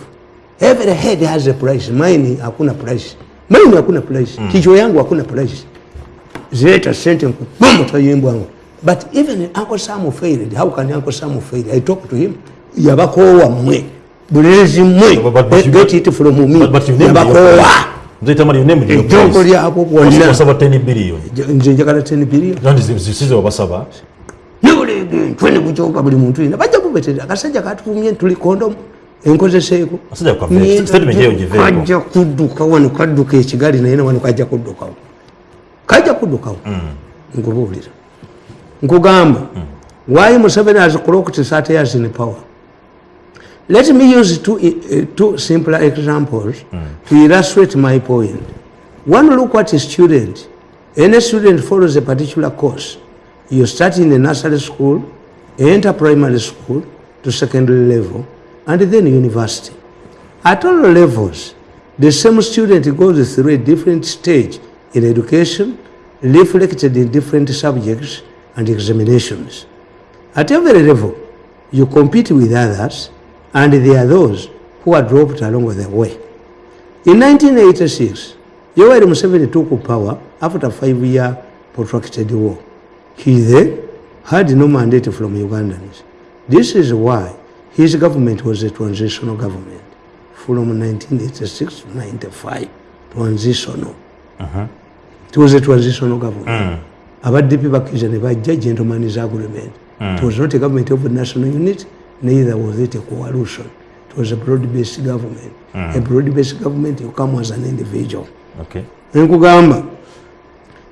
Every head has a price. Mine hakuna price. Mine hakuna price. Kichwa yangu hakuna price. Zileta sente nkubomo tayimbwangu but even uncle sam failed. How can uncle sam fail? I talk to him. Yabakoowa mmwe bulezi you- get it from me. But- you named your yabakoowa price. nze tamali yo name your ejjongo price lyabo bwonna wasaba 10 billion. Nze njagala 10 billion. Kandi zisize wabasaba nebulege bukyuka buli muntu yina bajja kubeterera akasajja katufumye tuli kondomu. Enkozeseeko. Asajja kwa vest. Statement eyo giveeko. kajja kudduka wano kadduka ekigali naye nawano kajja kuddukawo. Kajja kuddukawo. Nkubuulira nkugamba why museveni has clocked 30 years in power? Let me use two, uh, two simpler examples to illustrate my point. point one look at a student any student follows a particular course. You start in a nursery school enter primary school to secondary level and then university. At all levels the same student goes through a different stage in education reflected in different subjects and examinations at every level, you compete with others, and there are those who are dropped along the way. In 1986, Yoweri Museveni took power after a five-year protracted war. He then had no mandate from Ugandans. This is why his government was a transitional government from 1986 to 95. Transitional. It was a transitional government. Abaddipi bakkiriza ne bajja gentleman's agreement hmm. it was not a government of a national unit neither was it a coalition. It was a broad-based government. Hmm. A broad-based government you come as an individual. Okay. Nkugamba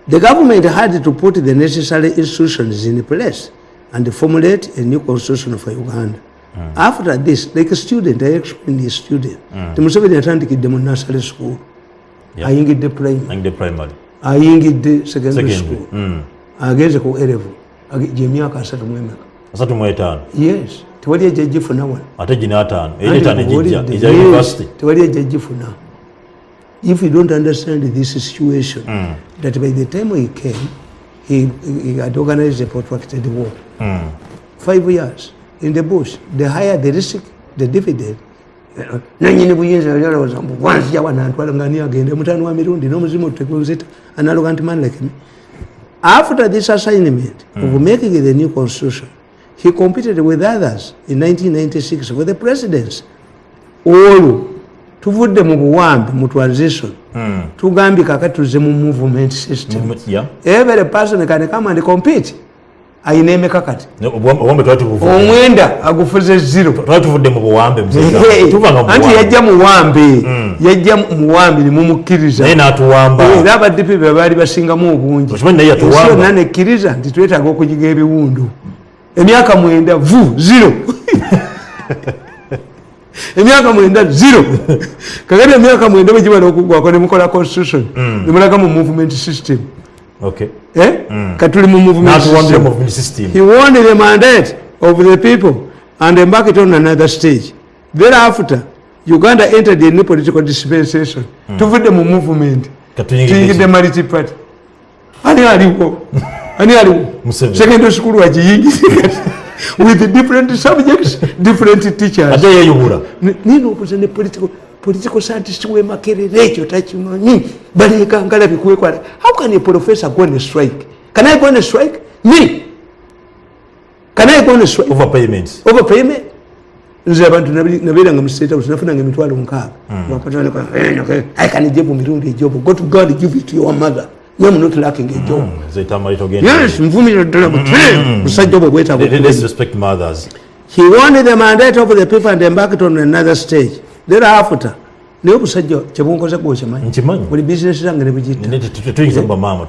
the government had to put the necessary institutions in place and formulate a new constitution for uganda. Hmm. After this like a student i explained a student. Temuseveni atandikidde mu nursery school. Yeah. ayingidde primary. The primary ayingidde secondary school. mm. Agenze ku erevu gyemyaka asatu mwemeka asatu mu etaano. Yes tewali ejjajifuna wano. Ate gina ataano Anti era etaano ejijja nkubuulidde, ejja yes, university. Tewali ejjajifuna if you don't understand this situation that by the time he came he, he had organized a protracted war. Five years in the bush the higher the risk the dividend nanyini buyinza yalowooza mbu wanzija wanantwala nga ni agende. Mutano wa mirundi n'omuzimu otutekozeta analoga nti man like me. After this assignment of making the new constitution. He competed with others in 1996 for the presidency olwo tuvudde mu buwambi mu transition. Tugambye kakati tuze mu movement system. Yeah. Every person can come and compete ayina emeka kati? Omwenda agufuze mu anti yajja muwambe yajja muwambe nemumukkiriza era abaddipi be baali basingamu obungi. Yonna nekkiriza nti twetaaga okugiga ebiwundu. Emyaka mwenda vu zero. Emyaka mwenda zero. Kakati emyaka mwenda bwegibala okugwako nemukola constitution nemulaga mu movement system. Eh? Katuli mu movement system. He won the mandate of the people and embarked on another stage. Thereafter, Uganda entered a new political dispensation. Tuvudde mu movement. Tuyingidde multi party. Ani aliwo? Ani aliwo? Secondary school wagiyingidde with different subjects, different teachers. ate yeyubula N- nina okuza ne political political scientist wemakerera ekyo takimanyi baleekangala bikwekwala how can a professor go on a strike? Can i go on a strike? Me. Can i go on a strike? Overpayments over payment? Nze abantu nabeeranga mu state house nafunanga emitwalo nkaaga. Wakatolika, eh, okay, i can give mirundi ejobu. Go to god give it to your mother. Nyam not lacking a job togenda yes Let- let's okubeera. respect mothers. He won the mandate of the people and embarked on another stage. Thereafter, naye obusajja kyebunkoze gwokimanyi nkimanyi buli bizinesi zange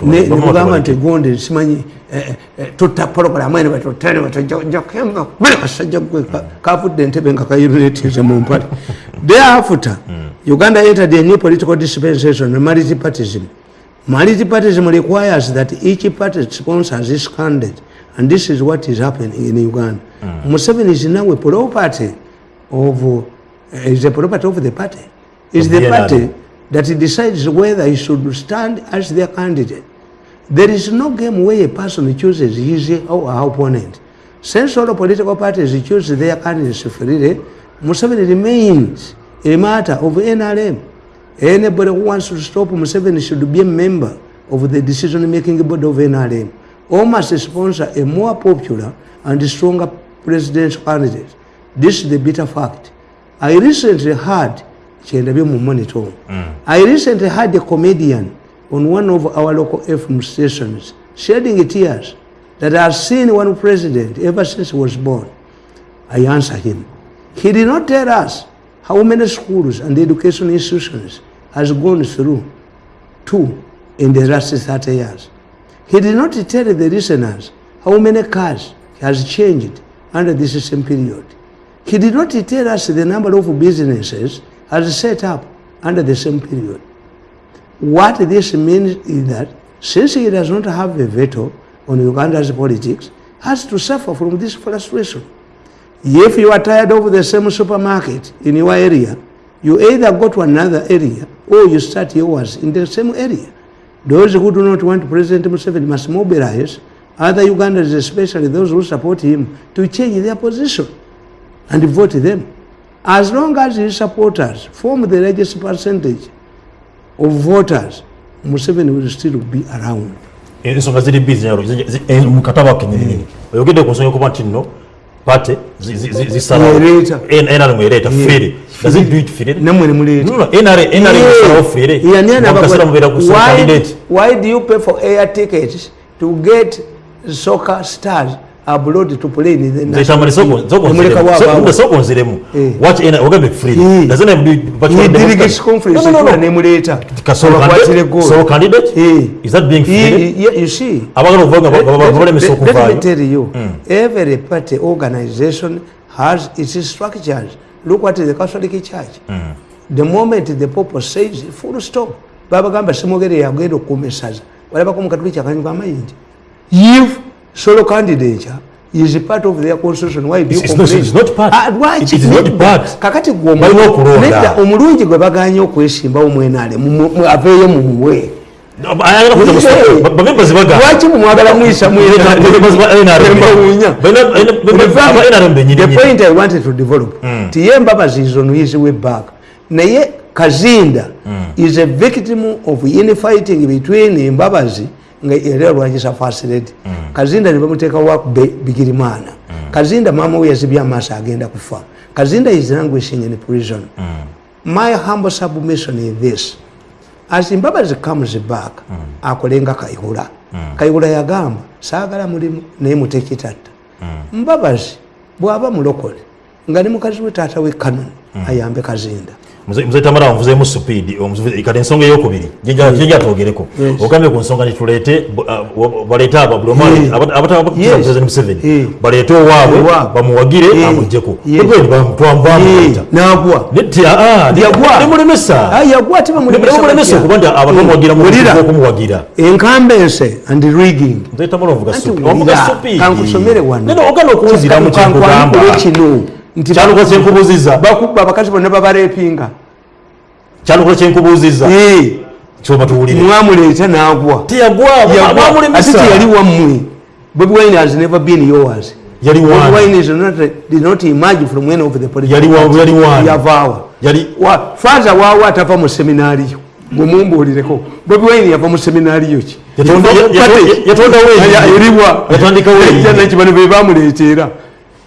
Ne- tubaleke. nti gonde simanyi eh, eh, tutta pologulamu ene kubira kasajja gwe ka- kavudde entebe nga kayunetinze mu mpale. Thereafter uganda entered a new political dispensation multipartism multipartism requires that each party sponsors its candidate and this is what is happening in uganda. Museveni is now a property of uh, is a property of the party It's the the party that decides whether he should stand as their candidate. There is no game where a person chooses his or her opponent. Since all political parties choose their candidates freely, Museveni remains a matter of NRM. Anybody who wants to stop Museveni should be a member of the decision-making board of NRM or must sponsor a more popular and stronger presidential candidate. This is the bitter fact. I recently heard Chendabe Mumonitor. Mm. I recently heard a comedian on one of our local FM stations shedding tears that I have seen one president ever since he was born. I answer him. He did not tell us how many schools and education institutions has gone through two in the last 30 years. He did not tell the listeners how many cars has changed under this same period. He did not tell us the number of businesses as set up under the same period. What this means is that since he does not have a veto on Uganda's politics, has to suffer from this frustration. If you are tired of the same supermarket in your area, you either go to another area or you start yours in the same area. Those who do not want President Museveni must mobilize other Ugandans, especially those who support him, to change their position and vote them. As long as his supporters form the largest percentage of voters, Museveni will still be around. ensonga ziri bbiri zinyalo zi- zi- en- mu katabo kenyininyini oyogedde ku nsonga yokuba nti nno pate Ereeta. nrm ereeta freely does it do it freely Namwe ne muleeta. No, no, NRM NRM isalawo freely Yani ana Mu kaseera mubeera ku bagwa- sole why, candidate. why do you pay for air tickets to get soccer stars abroad to play Nemuleka waabaawo. sogonziremu Eh. waki ogambye freely Eh. doesn't have but are delegates democratic. conference No, no, no, etula no. nemuleeta Kasolo abakwatire candidate? Solo candidate? Eh. Is that being he- you see abagala okuvuga Let- nga let- balemesa let- let me okuvaayo tell you, every party organization has its structures. Look at the Catholic Church. The moment the Pope says full stop, babagamba simogere yagenda okukuuma essaza walabako mukatuliki akanyuga amayinja if solo candidature is part of their constitution. Why do you It's- complain? it's not part. Ah, lwaki? It is not part. kakati gwe omu- Balina okulonda. nedda, omulungi gwe baganye okwesimbawo mwenale aveeyo mumuwe lwaki mumwagala muyisa the point i wanted to develop tiye embabazi is on his way back. Naye kazinda is a victim of infighting between embabazi nga era lwakisa fasred kazinda nebamuteekawo bigirimana. Kazinda mama we yazibye amaaso agenda kufa. Kazinda is languishing in prison. My humble submission is this. As mbabazi comes back akolenga kayihura kayihura yagamba saagala mulimu naye mutekitatta mbabazi bw'aba mulokole nga ne mukazi we taata we kanoni ayambe kazinda muze tamara nvuzeemu supiidi kati ensonga eyokubiri gyenja twogereko ogambye ku nsonga wa- baleete aba buli omu Yeah. aba- abataba Yes. president museveni Yeah. baleete owaabwe bamuwagire amugjeko. Nemulemesa. Batya? okuba nti abantu bamuwagira mu Wulira. okumuwagira. enkambense and rigging Nze tamala ovuga Anti supi- wulira, ovuga supiidi. kankusomere wano. Neno ogana okuwuziramu kyekugamba. Kankwanikulwe kino nti Kyalukola kyenkubuuziza. bakubba abakazi bonna babalepinga kyalukola kyenkubuuziza Eh, kyoma tuwulire mwamuleeta n'agwa. Teyagwa Yagwa. ate bamulemesa teyali wammwe. Bobi wine has never been yours. Yali wani wine is not, did not emerge from any of the political Yali parties. yali wani. yavaawa yali Wa- faza waawo atava mu seminaariyo gwe mumbuulireko. Bobi wine yava mu seminaariyo ki. Yatonda- Yava mu ya- party. ya- yatondawo eyiye. Ya- eriwa Yatandikawo eyiye. nakyo bano be bamuleetera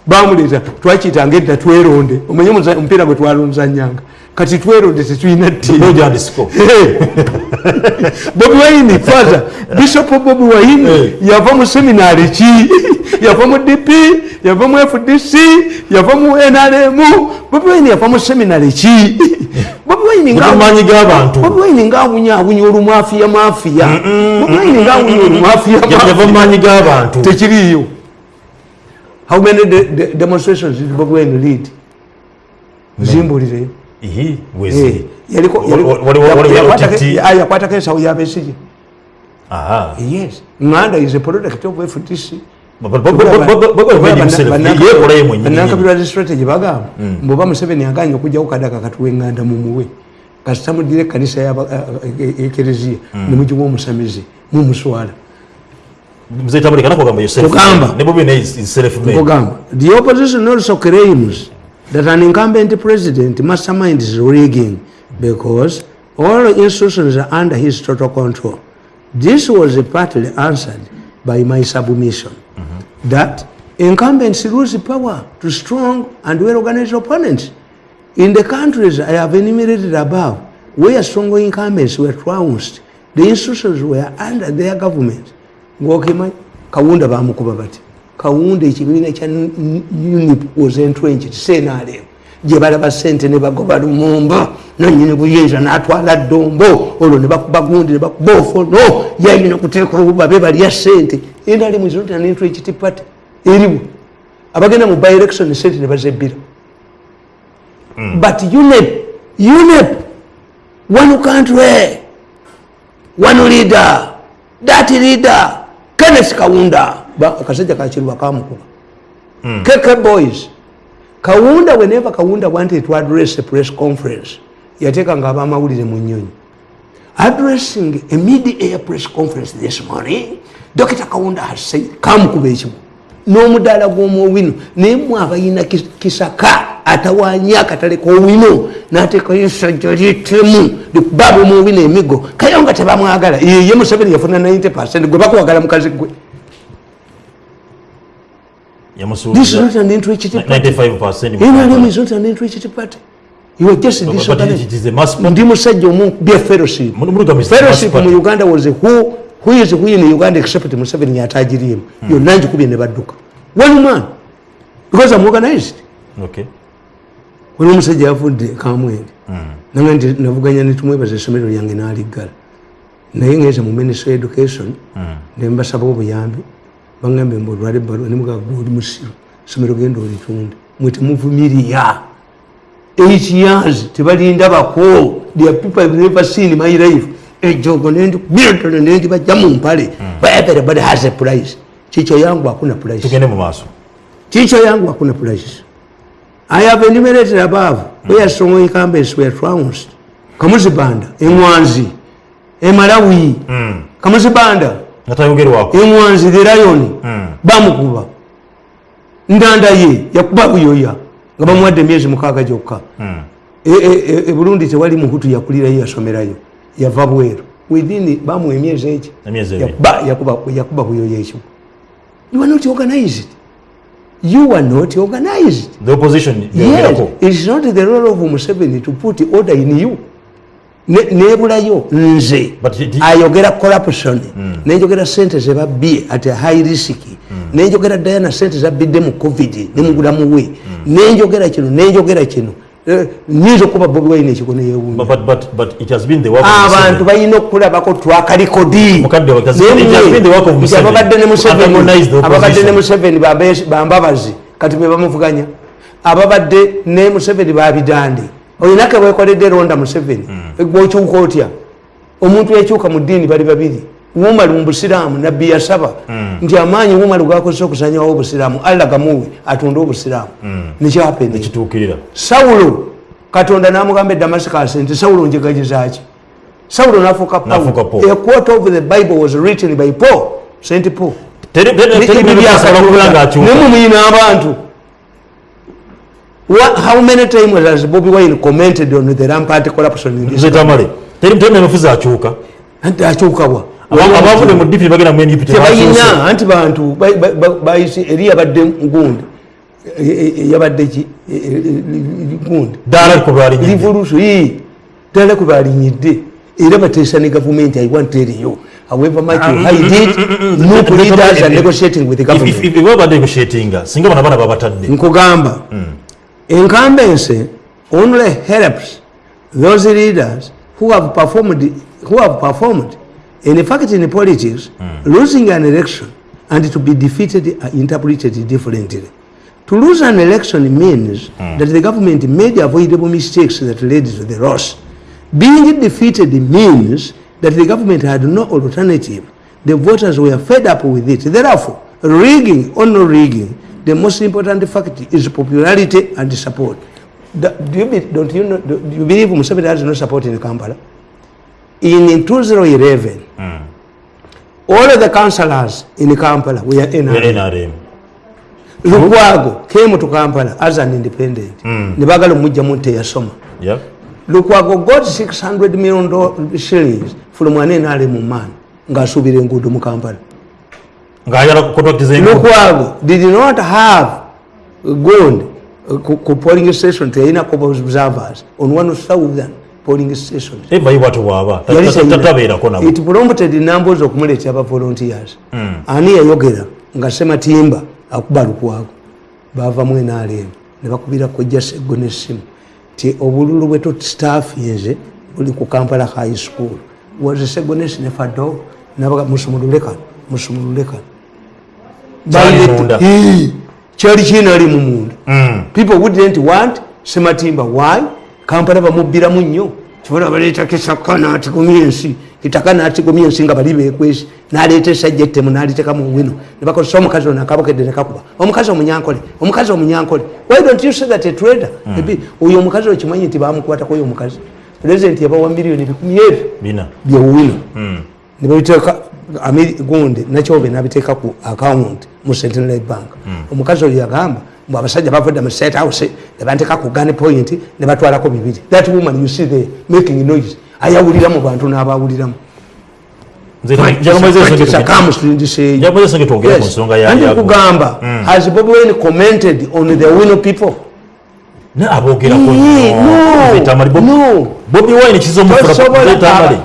bamuleeta twakiyitanga edda tweronde. Omanye omupiira gwe twalonzanyanga kati tweronde tetulina ttiimu nojandisiko bobi wine faza bishop bobi Eh. yava mu seminaari ki? Yava mu dp yava mu fdc yava mu nrm bobi wine yava mu seminaari ki? Bobi wine nga- maanyi g'abantu bobi wine ngaawunyawunya olumwafiya mafiya bobi wine ngaawunya olumwafiya yava mu maanyi g'abantu tekiriiyo. How many de de demonstrations did bobi wine lead? Zimbulireyo iyi wezi yaliko yakwata kesa uyabesije aha. Yes. Nganda is a product of FDC mumuwe kasita mudira ekkanisa ekereziya nemugiwa the opposition also claims that an incumbent president masterminds rigging because all institutions are under his total control. This was partly answered by my submission that incumbents lose power to strong and well-organized opponents. In the countries i have enumerated above where strong incumbents were trounced the institutions were under their government. Ngokima kawunda bamukuba bati kawunda ekibiina kya unip was entrenched senalem gye balaba sente ne bagoba lumumba nanyini buyinza natwala ddombo olwo ne bakuba gundi ne bakuba ofono yayina okuteeka obubabe balya sente enalem is not an entrenched party eriwo abagenda mu by election sente ne bazebbira. But unep unep one country one leader that leader kenneth kawunda akasajja kakiruba kamukuba keke boys kawunda whenever kawunda wanted to address a press conference yateekanga abamawulire mu nyonyi addressing a mid-air press conference this morning dr kawunda has said kamukuba ekimu n'omudaala gw'omuowino naye mwe abalina kis- kisaka atawanya akatale k'owino n'ateekayo essajja lyetemu likubaaba omuowino emigo. Kayo nga tebamwagala ye museveni yafuna 90 percent. Gwe bakuwagala mukazi gwe this is not an entrenched party 95% NRM is not an entrenched party you are just but it disorganized is a mass ndi musajja omu bya fellowship. Fellowship mu Party. uganda was a who, who is who in uganda except museveni yatagiriemu yonna njikubye ne badduka. One man because i'm organized. Okay. Wali omusajja yavudde kamwenge. Nange nti navuganya netumwebaza essomero lyange naliggala. Naye ngeze mu ministry of education nembasaba obuyambi bagambe mbe olwala ebbaluwa nemugaa gwe oli musiru essomero genda olitunde mwe temuvumirya eight years tebalinda bako. Their people have never seen my life. Ejogo nendikubirtone nendibajja mu mpale. But everybody has a price. Kikyo yangu hakuna price. Tugende mu maaso. Teacher yangu hakuna prices. I have enumerated above. Where strong incumbents were trounced. Kamuzibanda, Emwanzi, Emalawi, Kamuzibanda, Emwanzi, the lion, bamukuba. Ndanda ye, yakuba buyoya, nga bamuwadde emyezi mukaaga gyokka. E- e- e- e Burundi tewali muhutu yakulirayo yasomerayo, yava bweru. Within bamuwa emyezi ebiri. Yakuba- buyoya ekyo. You are not organized. You are not organized. the opposition Yes, it's not the role of Museveni to put order in you. Ne- nebulayo nze ayogera corruption nenjogera sente zebabbye at high risk nenjogera diana sente zabbidde mu covid ne mugulamu we nenjogera kino nenjogera kino. Eh, nyinza okuba bobi wine ekiko neyewunya But, but, but, but it has been the work of abantu Museveni. balina okulabako twakalikodi Mukadde wa- it has been- it has been the work of Museveni. ababadde ne Museveni- bambabazi kati be bamuvuganya. Ababadde ne museveni babidande olinake wekoledde ronda museveni gwokyuka otya? Omuntu yakyuka mu ddiini bali babiri wumalu mubusiraamu nabbi yasaba nti amaanyi wumalu gakozesa okusanyawo obusiraamu allah gamuwe atunde obusiraamu. Nekyapene kituukirira sawulo katonda namugamba e damascus nti sawulo njegagezaki sawulo nafuuka paul. A quote of the bible was written by paul st paul. Nemumuyina abantu What- how many times has bobi wine commented on the rampant corruption in this tamale teri teri memufuzi akyuka anti akyukabwa Aba- abavudde mu dp bagenda mu ndp tebakyuse. tebalina anti bantu ba- ba- ba- bayise eri yabadde gundi yabadde ki? E- e- e- gundi Ddaala ku lwalinyidde. revolution ii ddala ku balinyidde era bateesa ne gavumenti i want tell you. However much you hide it not leaders are negotiating with the If- if- government. if baba negotiatinga singa bana bana babatadde. Nkugamba incumbency only helps those leaders who have performed who have performed in fact in politics hmm. losing an election and to be defeated are interpreted differently. To lose an election means hmm. that the government made avoidable mistakes that led to the loss. Being defeated means that the government had no alternative. The voters were fed up with it. Therefore rigging or no rigging the most important fact is popularity and support Da- do you, be, don't you, know, do you believe Museveni has no support in Kampala? In 2011, all of the councillors in Kampala were NRM. nrm Lukwago came to Kampala as an independent. Mm. Nibagala mujja munte yasoma. Yep. Lukwago got 600 million shillings from an NRM man ng'asuubira enguudo mu Kampala. Ng'ayala kukontrakiti zengu Lukwago did not have gold uh, ku, ku polling station teyinako observers? On one thousand polling stations. bwaba Yali teyina. tatabeerako nabo It prompted numbers okumuleetera aba volunteers. Ani yayogera nga Sematimba akuba Lukwago baavamu NRM ne bakubira kojja Sseggo n'essimu ti obululu bwe tutstaffinze buli ku Kampala High School. Waze Sseggo n'essi ne Fado nabaga musumulule kano musumulule kano. Kyali kinali mu munda. Mm. people wouldn't want sematimba why? Kampala bamubbiramu nnyo kibola baleetako esaka n'atigumya ensi ettaka n'atigumya ensi nga bali beekwesi n'aleeta esajja ettemu n'aliteka mu wino. Ne bakozesa omukazi ono akabukedde ne kakuba. Omukazi omunyankole omukazi omunyankole. Why don't you say that a trader? Maybe oyo omukazi okimanyi nti bamukwatako oyo omukazi. Pulezidenti yabawa miliyoni bikumi ebyo byewino nebabiteeka gundi nakyobe nabiteeka ku account mu centenary bank. Omukazi oyo yagamba mbu abasajja bavudde mu state house nebanteeka ku gun point ne batwalako bibiri. That woman you see there making noise. Ayawulira mu bantu n'abawuliramu. Kamusindiseeyo njakumweza senge twogere ku nsonga ya- andi ya- kugamba has bobi wine commented on the wino people ne aboogerako Eh, no, etamali no. bobi wine kiza Tosobola- omufulaetamali